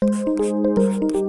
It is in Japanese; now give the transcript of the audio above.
you